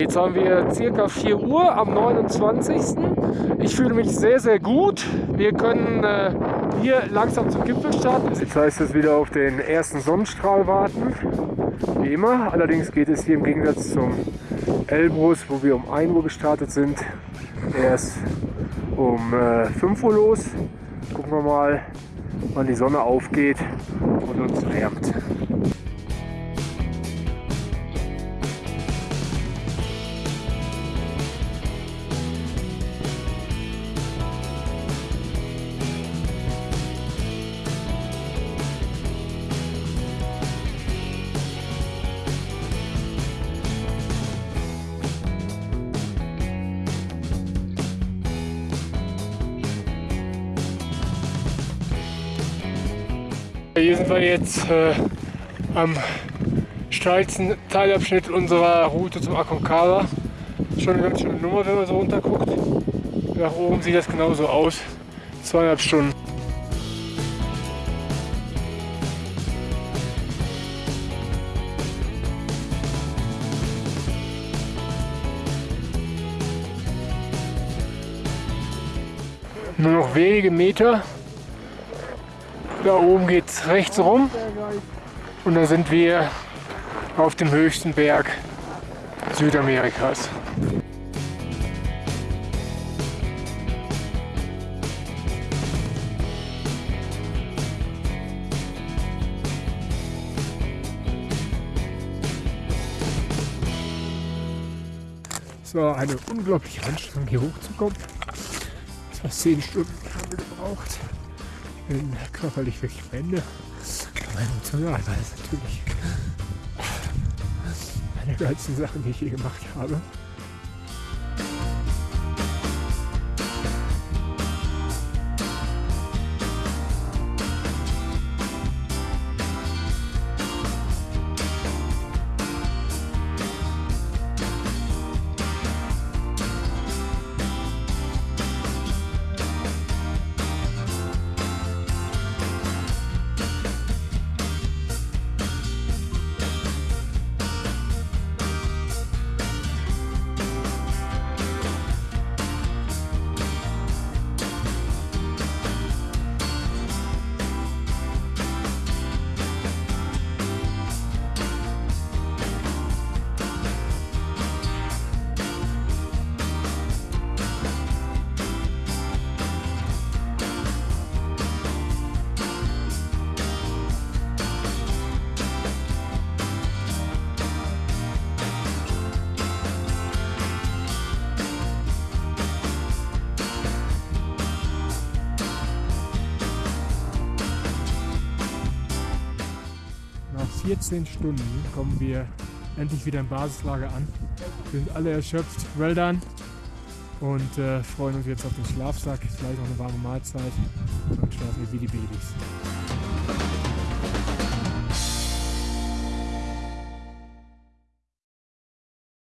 Jetzt haben wir circa 4 Uhr am 29. Ich fühle mich sehr, sehr gut. Wir können äh, hier langsam zum Gipfel starten. Jetzt heißt es wieder auf den ersten Sonnenstrahl warten. Wie immer. Allerdings geht es hier im Gegensatz zum Elbrus, wo wir um 1 Uhr gestartet sind, erst um äh, 5 Uhr los. Gucken wir mal, wann die Sonne aufgeht und uns wärmt. Hier sind wir jetzt äh, am steilsten Teilabschnitt unserer Route zum Aconcagua. Schon eine ganz schöne Nummer, wenn man so runter guckt. Nach oben sieht das genauso aus. Zweieinhalb Stunden. Nur noch wenige Meter da oben geht es rechts rum und da sind wir auf dem höchsten Berg Südamerikas. Es war eine unglaubliche Anstrengung hier hochzukommen. Fast 10 Stunden haben wir gebraucht bin körperlich wirklich am Ende. Aber emotional war es natürlich eine der geilsten Sachen, die ich je gemacht habe. Nach 14 Stunden kommen wir endlich wieder im Basislager an. Wir sind alle erschöpft. Well done. Und äh, freuen uns jetzt auf den Schlafsack, gleich noch eine warme Mahlzeit und schlafen wie die Babys.